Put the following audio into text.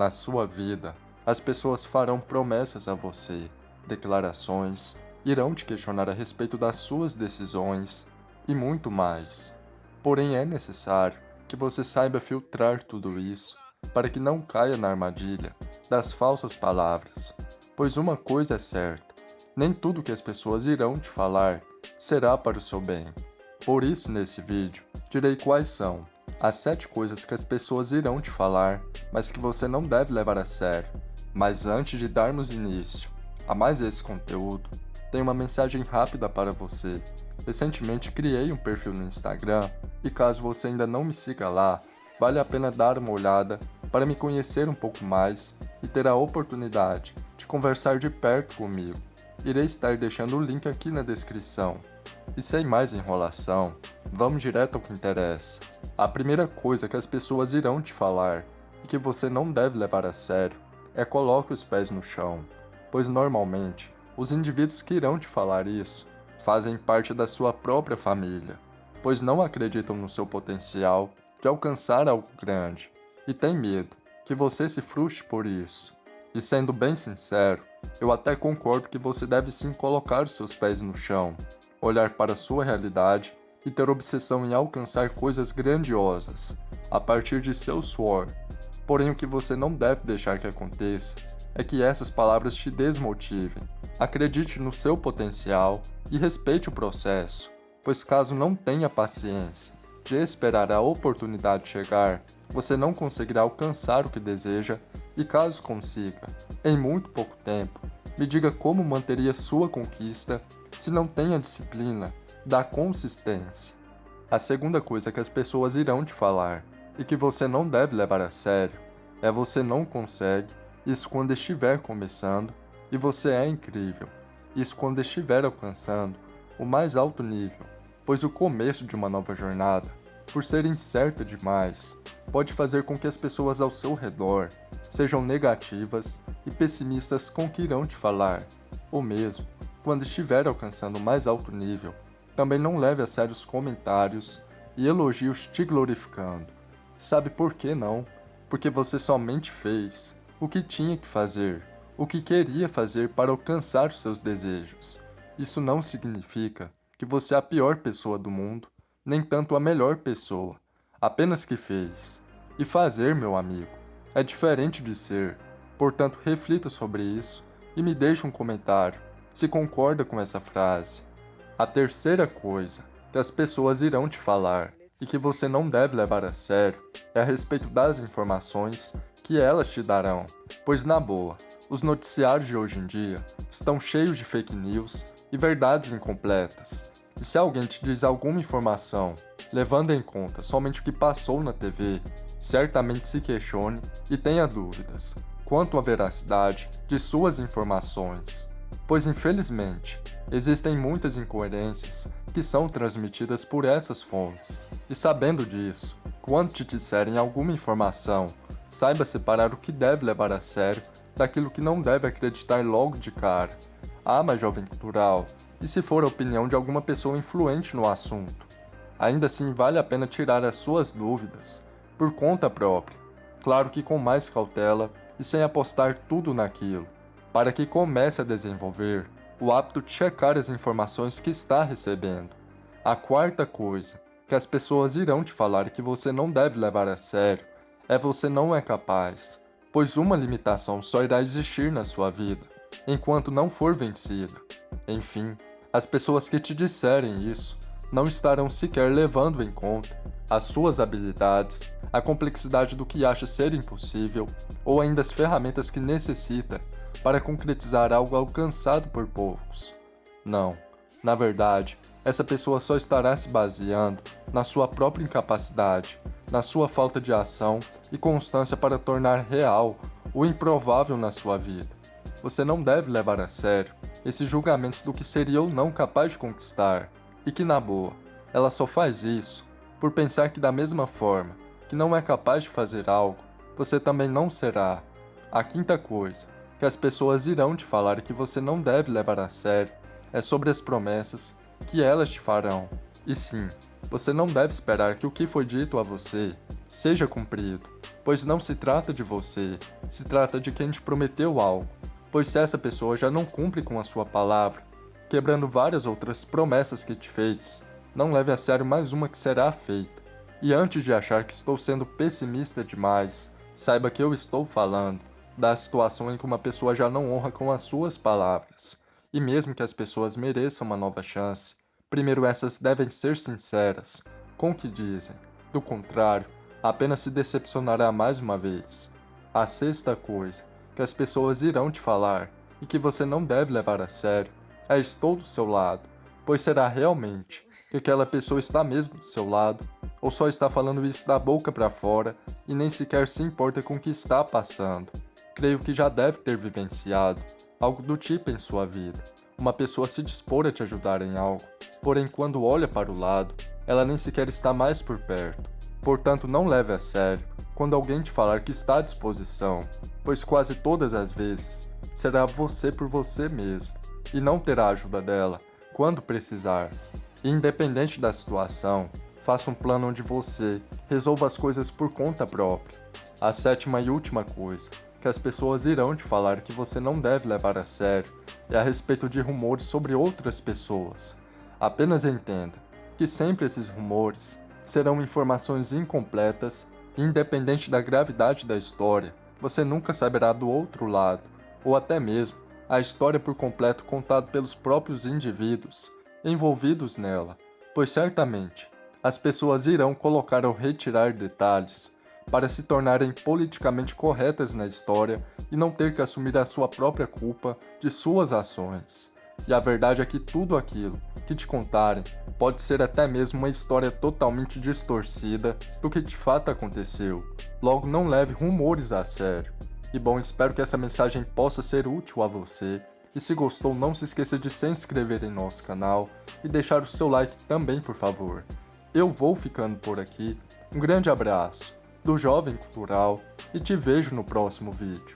Na sua vida, as pessoas farão promessas a você, declarações, irão te questionar a respeito das suas decisões e muito mais. Porém, é necessário que você saiba filtrar tudo isso para que não caia na armadilha das falsas palavras, pois uma coisa é certa, nem tudo que as pessoas irão te falar será para o seu bem. Por isso, nesse vídeo, direi quais são as 7 coisas que as pessoas irão te falar, mas que você não deve levar a sério. Mas antes de darmos início a mais esse conteúdo, tenho uma mensagem rápida para você. Recentemente criei um perfil no Instagram e caso você ainda não me siga lá, vale a pena dar uma olhada para me conhecer um pouco mais e ter a oportunidade de conversar de perto comigo. Irei estar deixando o link aqui na descrição. E sem mais enrolação, vamos direto ao que interessa. A primeira coisa que as pessoas irão te falar e que você não deve levar a sério é coloque os pés no chão, pois normalmente os indivíduos que irão te falar isso fazem parte da sua própria família, pois não acreditam no seu potencial de alcançar algo grande e têm medo que você se frustre por isso. E sendo bem sincero, eu até concordo que você deve sim colocar os seus pés no chão, olhar para a sua realidade e ter obsessão em alcançar coisas grandiosas a partir de seu suor. Porém, o que você não deve deixar que aconteça é que essas palavras te desmotivem. Acredite no seu potencial e respeite o processo, pois caso não tenha paciência de esperar a oportunidade chegar, você não conseguirá alcançar o que deseja e caso consiga, em muito pouco tempo, me diga como manteria sua conquista se não tem a disciplina da consistência. A segunda coisa que as pessoas irão te falar e que você não deve levar a sério é você não consegue, isso quando estiver começando, e você é incrível, isso quando estiver alcançando o mais alto nível, pois o começo de uma nova jornada, por ser incerta demais, pode fazer com que as pessoas ao seu redor sejam negativas e pessimistas com que irão te falar, ou mesmo, quando estiver alcançando o mais alto nível, também não leve a sério os comentários e elogios te glorificando. Sabe por que não? Porque você somente fez o que tinha que fazer, o que queria fazer para alcançar os seus desejos. Isso não significa que você é a pior pessoa do mundo, nem tanto a melhor pessoa, apenas que fez. E fazer, meu amigo, é diferente de ser, portanto reflita sobre isso e me deixe um comentário se concorda com essa frase. A terceira coisa que as pessoas irão te falar e que você não deve levar a sério é a respeito das informações que elas te darão, pois na boa, os noticiários de hoje em dia estão cheios de fake news e verdades incompletas. E se alguém te diz alguma informação, levando em conta somente o que passou na TV, certamente se questione e tenha dúvidas quanto à veracidade de suas informações pois infelizmente existem muitas incoerências que são transmitidas por essas fontes. E sabendo disso, quando te disserem alguma informação, saiba separar o que deve levar a sério daquilo que não deve acreditar logo de cara. Ah, mas jovem cultural, e se for a opinião de alguma pessoa influente no assunto? Ainda assim vale a pena tirar as suas dúvidas, por conta própria, claro que com mais cautela e sem apostar tudo naquilo para que comece a desenvolver o hábito de checar as informações que está recebendo. A quarta coisa que as pessoas irão te falar que você não deve levar a sério é você não é capaz, pois uma limitação só irá existir na sua vida, enquanto não for vencida. Enfim, as pessoas que te disserem isso não estarão sequer levando em conta as suas habilidades, a complexidade do que acha ser impossível ou ainda as ferramentas que necessita para concretizar algo alcançado por poucos. Não, na verdade, essa pessoa só estará se baseando na sua própria incapacidade, na sua falta de ação e constância para tornar real o improvável na sua vida. Você não deve levar a sério esses julgamentos do que seria ou não capaz de conquistar, e que na boa, ela só faz isso por pensar que da mesma forma que não é capaz de fazer algo, você também não será. A quinta coisa, que as pessoas irão te falar que você não deve levar a sério é sobre as promessas que elas te farão. E sim, você não deve esperar que o que foi dito a você seja cumprido, pois não se trata de você, se trata de quem te prometeu algo, pois se essa pessoa já não cumpre com a sua palavra, quebrando várias outras promessas que te fez, não leve a sério mais uma que será feita. E antes de achar que estou sendo pessimista demais, saiba que eu estou falando da situação em que uma pessoa já não honra com as suas palavras. E mesmo que as pessoas mereçam uma nova chance, primeiro essas devem ser sinceras com o que dizem. Do contrário, apenas se decepcionará mais uma vez. A sexta coisa que as pessoas irão te falar e que você não deve levar a sério é estou do seu lado, pois será realmente que aquela pessoa está mesmo do seu lado ou só está falando isso da boca para fora e nem sequer se importa com o que está passando. Creio que já deve ter vivenciado algo do tipo em sua vida. Uma pessoa se dispor a te ajudar em algo, porém quando olha para o lado, ela nem sequer está mais por perto. Portanto, não leve a sério quando alguém te falar que está à disposição, pois quase todas as vezes será você por você mesmo e não terá ajuda dela quando precisar. Independente da situação, faça um plano onde você resolva as coisas por conta própria. A sétima e última coisa que as pessoas irão te falar que você não deve levar a sério é a respeito de rumores sobre outras pessoas. Apenas entenda que sempre esses rumores serão informações incompletas independente da gravidade da história, você nunca saberá do outro lado, ou até mesmo a história por completo contada pelos próprios indivíduos envolvidos nela, pois certamente as pessoas irão colocar ou retirar detalhes para se tornarem politicamente corretas na história e não ter que assumir a sua própria culpa de suas ações. E a verdade é que tudo aquilo que te contarem pode ser até mesmo uma história totalmente distorcida do que de fato aconteceu. Logo, não leve rumores a sério. E bom, espero que essa mensagem possa ser útil a você. E se gostou, não se esqueça de se inscrever em nosso canal e deixar o seu like também, por favor. Eu vou ficando por aqui. Um grande abraço do Jovem Cultural e te vejo no próximo vídeo.